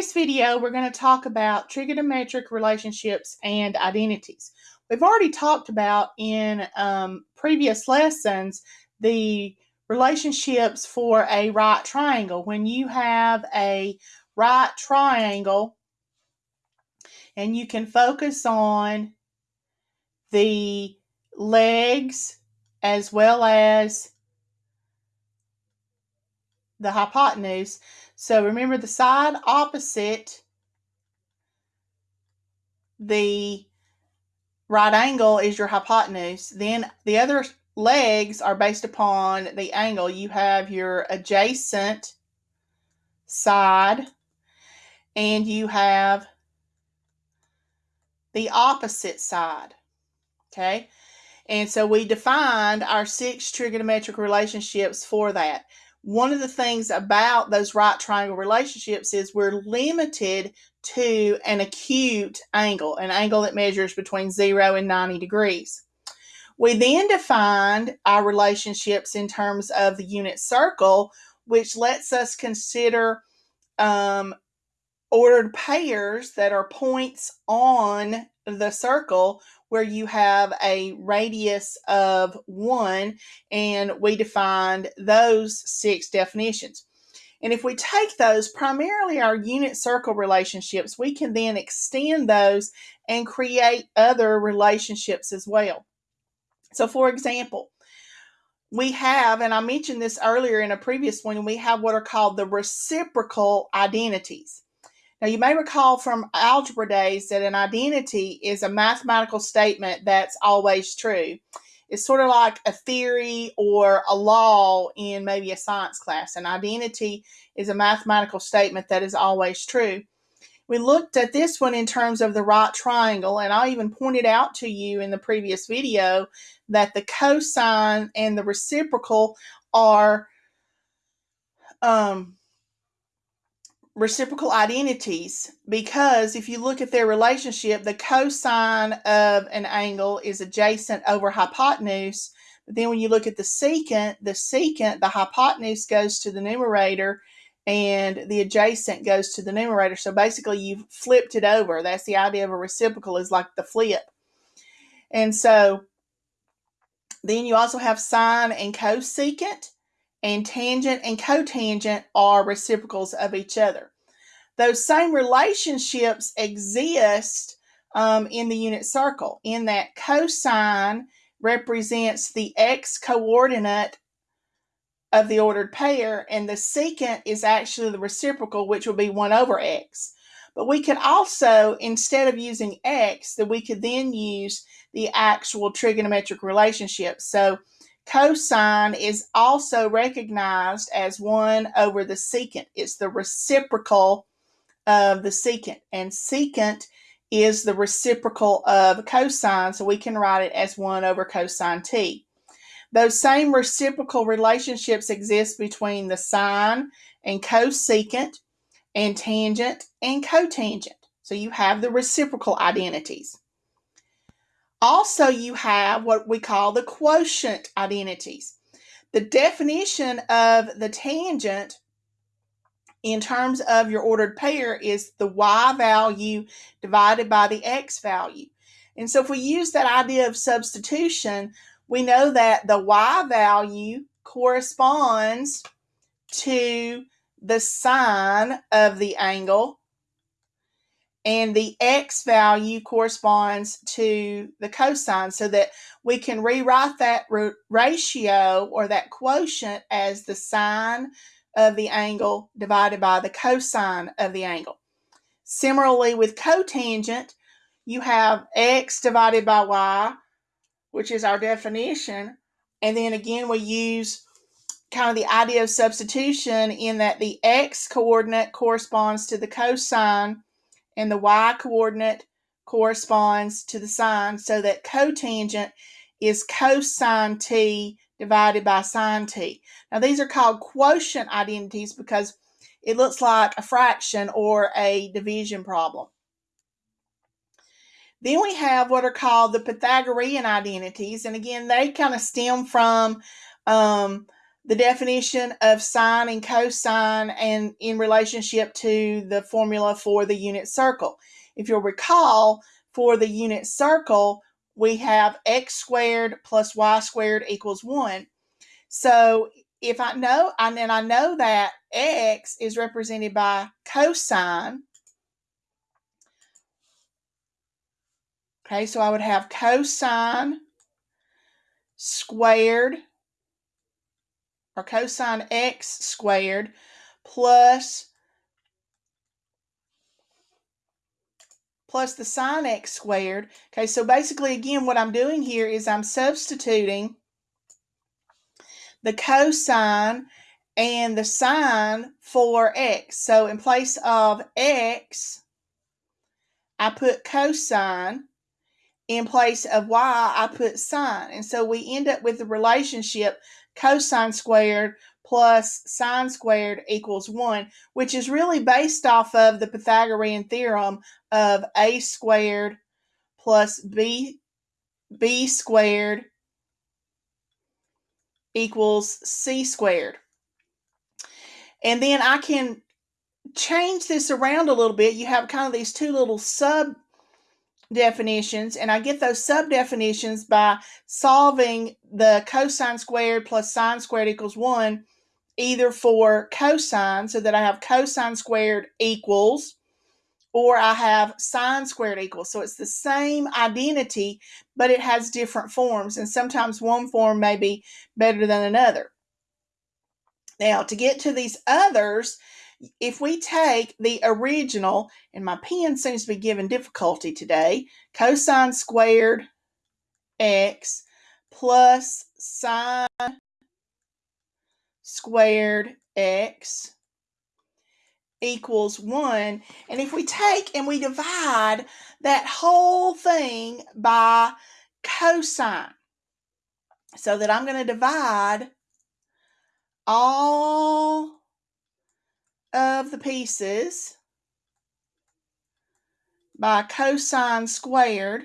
this video, we're going to talk about trigonometric relationships and identities. We've already talked about in um, previous lessons the relationships for a right triangle. When you have a right triangle and you can focus on the legs as well as the hypotenuse. So remember the side opposite the right angle is your hypotenuse. Then the other legs are based upon the angle. You have your adjacent side and you have the opposite side. Okay. And so we defined our six trigonometric relationships for that one of the things about those right triangle relationships is we're limited to an acute angle, an angle that measures between 0 and 90 degrees. We then defined our relationships in terms of the unit circle, which lets us consider um, ordered pairs that are points on the circle where you have a radius of one, and we defined those six definitions. And if we take those, primarily our unit circle relationships, we can then extend those and create other relationships as well. So, for example, we have, and I mentioned this earlier in a previous one, we have what are called the reciprocal identities. Now, you may recall from algebra days that an identity is a mathematical statement that's always true. It's sort of like a theory or a law in maybe a science class. An identity is a mathematical statement that is always true. We looked at this one in terms of the right triangle, and I even pointed out to you in the previous video that the cosine and the reciprocal are um, reciprocal identities because if you look at their relationship, the cosine of an angle is adjacent over hypotenuse. But then when you look at the secant, the secant, the hypotenuse goes to the numerator and the adjacent goes to the numerator. So basically you've flipped it over. That's the idea of a reciprocal is like the flip. And so then you also have sine and cosecant and tangent and cotangent are reciprocals of each other. Those same relationships exist um, in the unit circle, in that cosine represents the x coordinate of the ordered pair, and the secant is actually the reciprocal, which will be 1 over x. But we could also, instead of using x, that we could then use the actual trigonometric relationship. So Cosine is also recognized as 1 over the secant. It's the reciprocal of the secant. And secant is the reciprocal of cosine, so we can write it as 1 over cosine t. Those same reciprocal relationships exist between the sine and cosecant and tangent and cotangent. So you have the reciprocal identities. Also, you have what we call the quotient identities. The definition of the tangent in terms of your ordered pair is the y value divided by the x value. And so if we use that idea of substitution, we know that the y value corresponds to the sine of the angle and the x value corresponds to the cosine so that we can rewrite that ratio or that quotient as the sine of the angle divided by the cosine of the angle. Similarly with cotangent, you have x divided by y, which is our definition, and then again we use kind of the idea of substitution in that the x coordinate corresponds to the cosine and the y coordinate corresponds to the sine so that cotangent is cosine t divided by sine t. Now these are called quotient identities because it looks like a fraction or a division problem. Then we have what are called the Pythagorean identities, and again, they kind of stem from um, the definition of sine and cosine and in relationship to the formula for the unit circle. If you'll recall, for the unit circle, we have x squared plus y squared equals 1. So if I know, and then I know that x is represented by cosine. Okay, so I would have cosine squared or cosine x squared plus plus the sine x squared. Okay, so basically, again, what I'm doing here is I'm substituting the cosine and the sine for x. So in place of x, I put cosine. In place of y, I put sine. And so we end up with the relationship cosine squared plus sine squared equals 1, which is really based off of the Pythagorean theorem of a squared plus b, b squared equals c squared. And then I can change this around a little bit. You have kind of these two little sub definitions, and I get those sub definitions by solving the cosine squared plus sine squared equals 1, either for cosine, so that I have cosine squared equals, or I have sine squared equals. So it's the same identity, but it has different forms, and sometimes one form may be better than another. Now, to get to these others, if we take the original, and my pen seems to be giving difficulty today, cosine squared x plus sine squared x equals 1. And if we take and we divide that whole thing by cosine, so that I'm going to divide all of the pieces by cosine squared.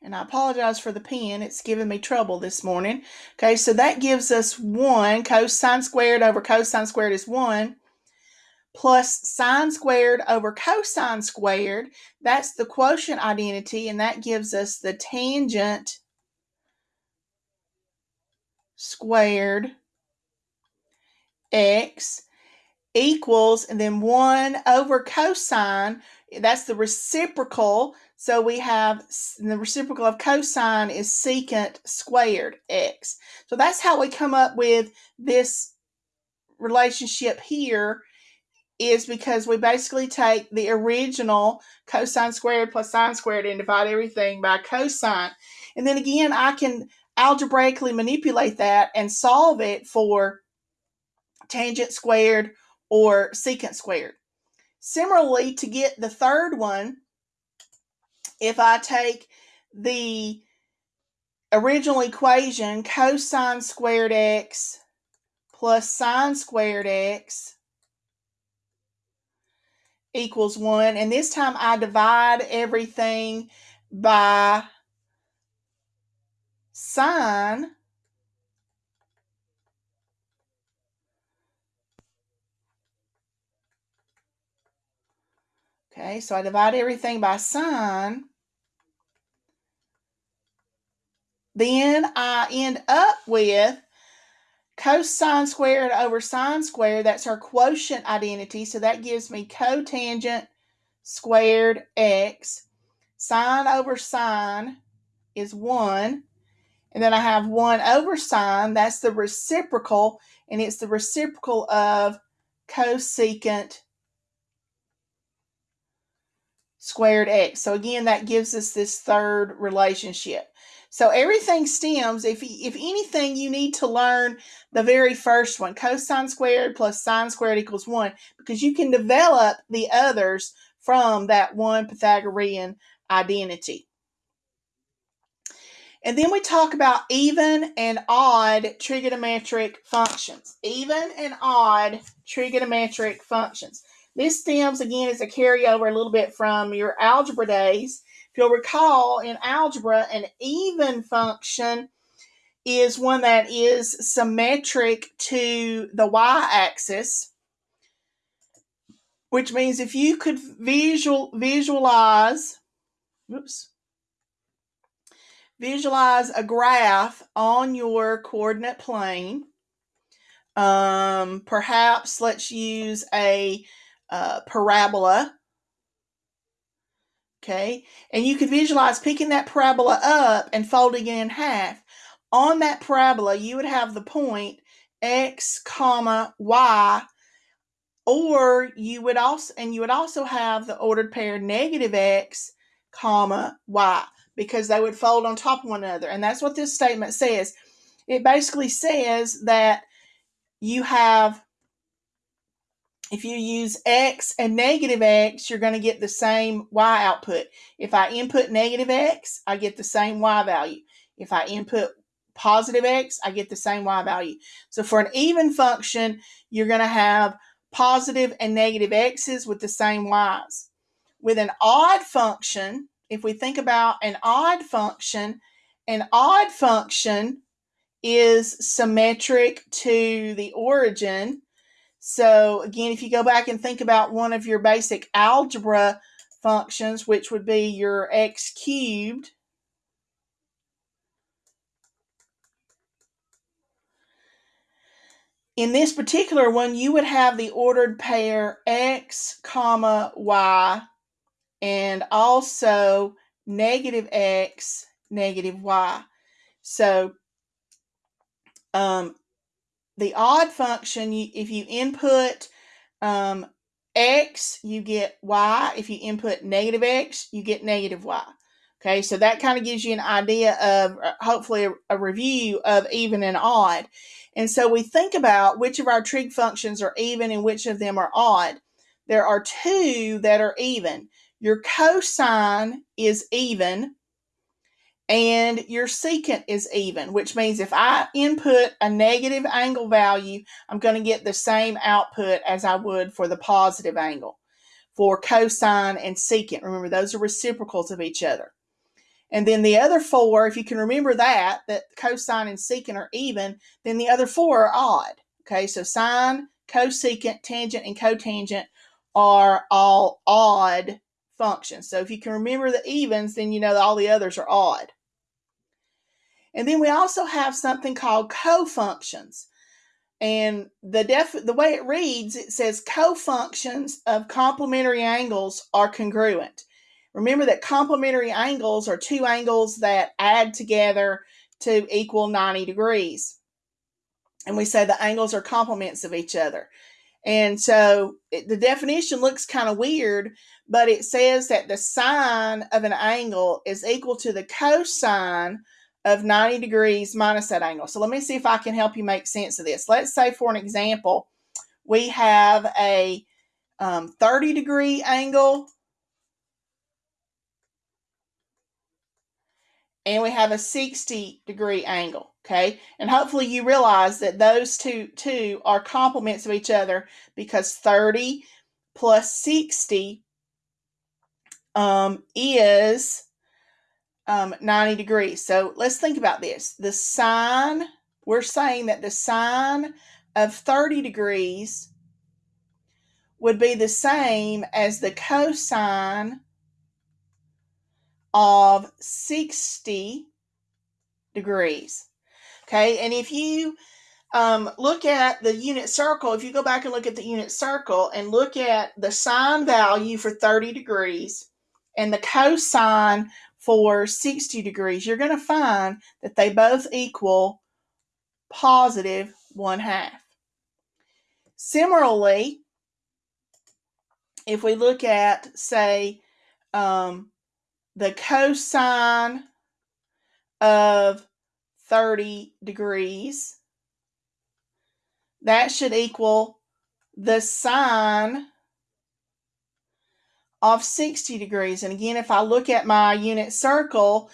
And I apologize for the pen. It's giving me trouble this morning. Okay, so that gives us 1. Cosine squared over cosine squared is 1. Plus sine squared over cosine squared. That's the quotient identity, and that gives us the tangent squared x equals, and then 1 over cosine, that's the reciprocal. So we have the reciprocal of cosine is secant squared x. So that's how we come up with this relationship here is because we basically take the original cosine squared plus sine squared and divide everything by cosine. And then again, I can algebraically manipulate that and solve it for tangent squared, or secant squared. Similarly, to get the third one, if I take the original equation cosine squared x plus sine squared x equals 1. And this time I divide everything by sine Okay, so I divide everything by sine. Then I end up with cosine squared over sine squared. That's our quotient identity. So that gives me cotangent squared x. Sine over sine is 1. And then I have 1 over sine. That's the reciprocal. And it's the reciprocal of cosecant squared x. So again, that gives us this third relationship. So everything stems, if, if anything, you need to learn the very first one, cosine squared plus sine squared equals 1, because you can develop the others from that one Pythagorean identity. And then we talk about even and odd trigonometric functions. Even and odd trigonometric functions. This stems again as a carryover a little bit from your algebra days. If you'll recall, in algebra, an even function is one that is symmetric to the y-axis, which means if you could visual visualize, oops, visualize a graph on your coordinate plane. Um, perhaps let's use a uh, parabola. Okay, and you could visualize picking that parabola up and folding it in half. On that parabola, you would have the point x comma y or you would also and you would also have the ordered pair negative x comma y because they would fold on top of one another. And that's what this statement says. It basically says that you have, if you use x and negative x, you're going to get the same y output. If I input negative x, I get the same y value. If I input positive x, I get the same y value. So for an even function, you're going to have positive and negative x's with the same y's. With an odd function, if we think about an odd function, an odd function is symmetric to the origin. So again, if you go back and think about one of your basic algebra functions, which would be your x cubed, in this particular one, you would have the ordered pair x comma y and also negative x, negative y. So um, the odd function, if you input um, x, you get y. If you input negative x, you get negative y. Okay, so that kind of gives you an idea of uh, hopefully a, a, review of even and odd. And so we think about which of our trig functions are even and which of them are odd. There are two that are even. Your cosine is even and your secant is even, which means if I input a negative angle value, I'm going to get the same output as I would for the positive angle for cosine and secant. Remember, those are reciprocals of each other. And then the other four, if you can remember that, that cosine and secant are even, then the other four are odd. Okay, so sine, cosecant, tangent, and cotangent are all odd functions. So if you can remember the evens, then you know all the others are odd. And then we also have something called cofunctions. And the def the way it reads, it says cofunctions of complementary angles are congruent. Remember that complementary angles are two angles that add together to equal 90 degrees. And we say the angles are complements of each other. And so it, the definition looks kind of weird, but it says that the sine of an angle is equal to the cosine of 90 degrees minus that angle. So let me see if I can help you make sense of this. Let's say, for an example, we have a um, 30 degree angle and we have a 60 degree angle. Okay, and hopefully you realize that those two two are complements of each other because 30 plus 60 um, is um, 90 degrees. So let's think about this. The sine, we're saying that the sine of 30 degrees would be the same as the cosine of 60 degrees. Okay, and if you um, look at the unit circle, if you go back and look at the unit circle and look at the sine value for 30 degrees and the cosine for 60 degrees, you're going to find that they both equal positive 1 half. Similarly, if we look at, say, um, the cosine of 30 degrees. That should equal the sine of 60 degrees. And again, if I look at my unit circle,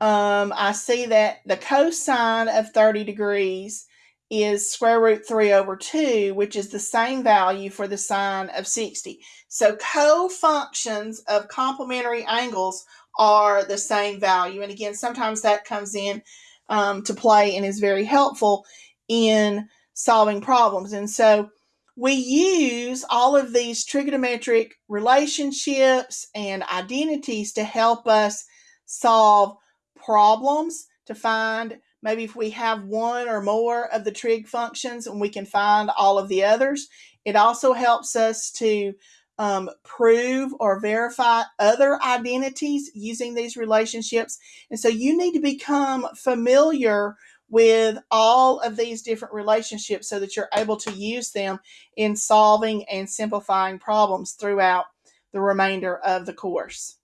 um, I see that the cosine of 30 degrees is square root 3 over 2, which is the same value for the sine of 60. So co-functions of complementary angles are the same value. And again, sometimes that comes in um, to play and is very helpful in solving problems. And so we use all of these trigonometric relationships and identities to help us solve problems, to find maybe if we have one or more of the trig functions and we can find all of the others. It also helps us to um, prove or verify other identities using these relationships. And so you need to become familiar with all of these different relationships so that you're able to use them in solving and simplifying problems throughout the remainder of the course.